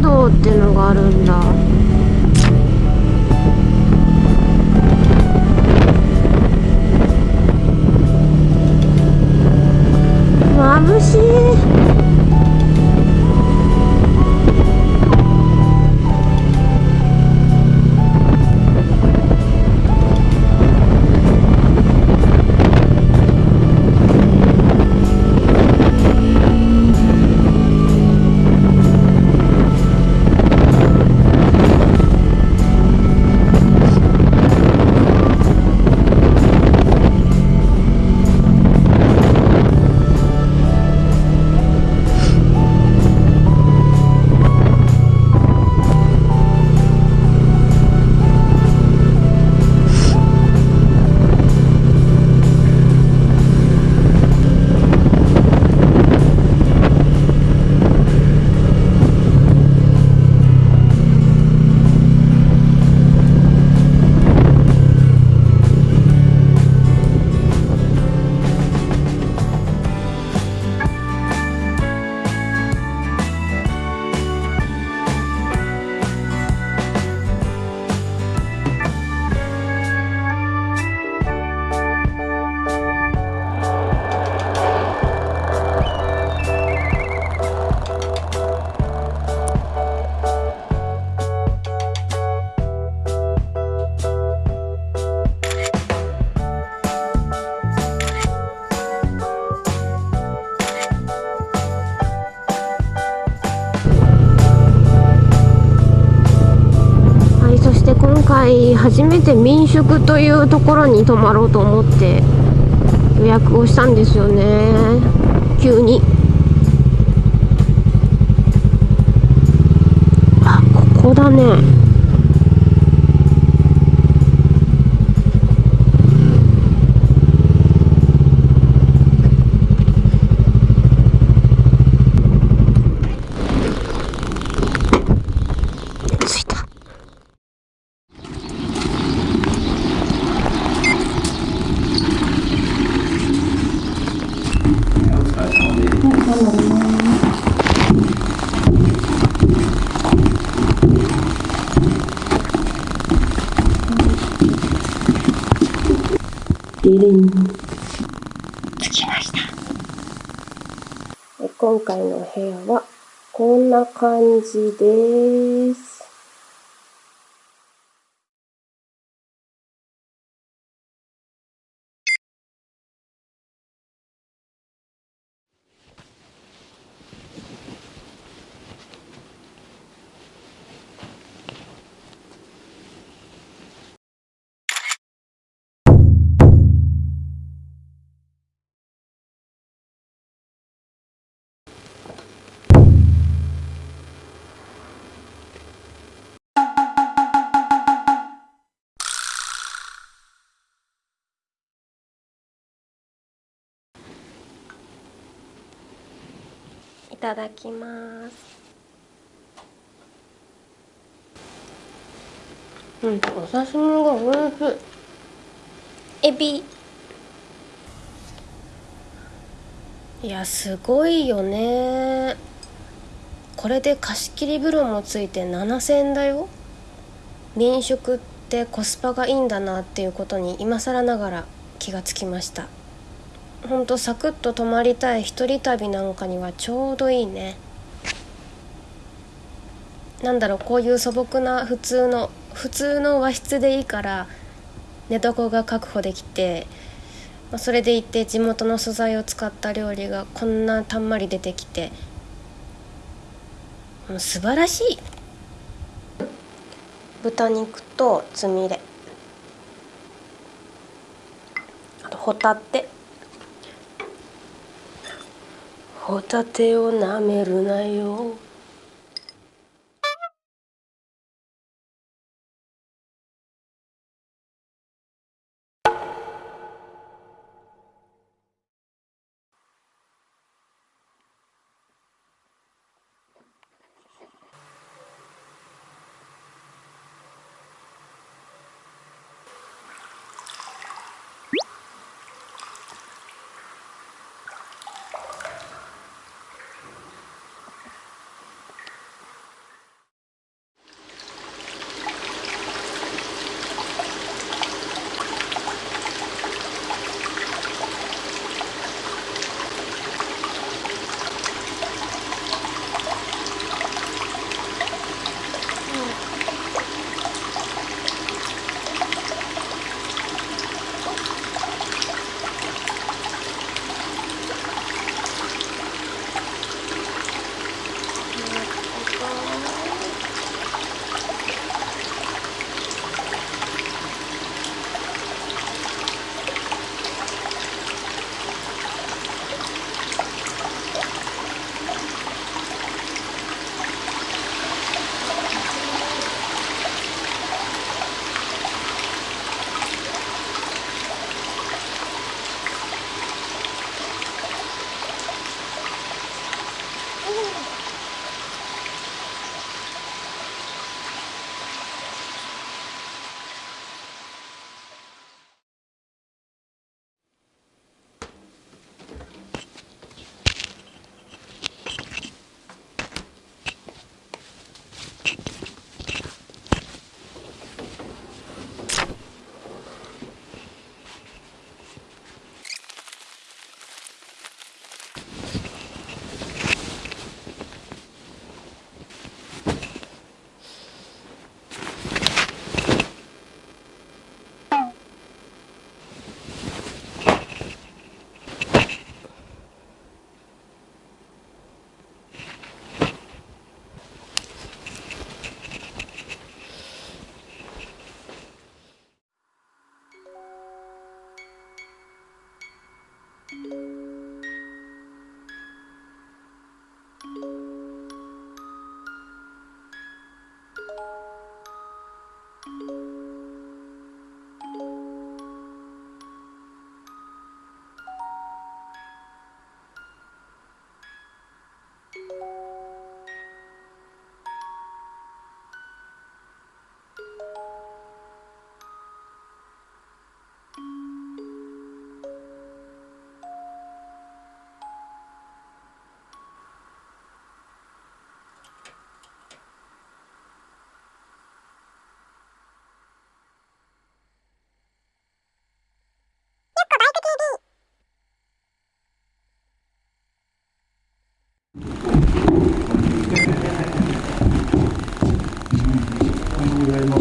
道っていうのがあるんだ。回初めて民宿というところに泊まろうと思って予約をしたんですよね。急に。あここだね。着きました。今回の部屋はこんな感じです。ただきます。うんお刺身がおいしい。エビ。いやすごいよね。これで貸し切り風呂もついて7000円だよ。民宿ってコスパがいいんだなっていうことに今更ながら気がつきましたほんとサクッと泊まりたい一人旅なんかにはちょうどいいね。なんだろうこういう素朴な普通の普通の和室でいいから寝床が確保できてそれでいて地元の素材を使った料理がこんなたんまり出てきてもう素晴らしい。豚肉とつみれ。あとホタテ。ホタテをなめるなよ。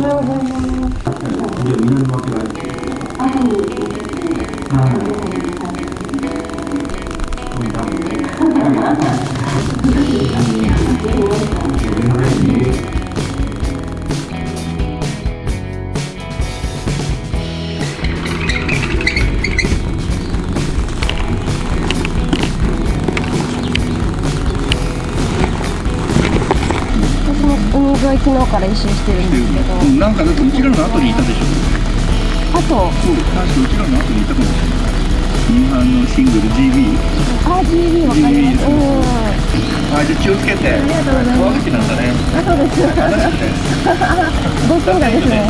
は南負けない。はい。はい昨日から一周してるんですけど。うんなんかだってうちらの後にいたでしょ。あと？そう確かうちらの後にいたかもしれない。ニューハンのシングル GB RGB わかります。GB うん。あじゃあ気をつけて。ありがとうございます。川口なんだね。あそうです。ご近所ですね。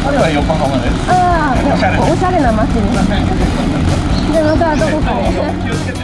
彼は横浜です。ああおしゃれな街に。じゃあまたどこかで気をつけて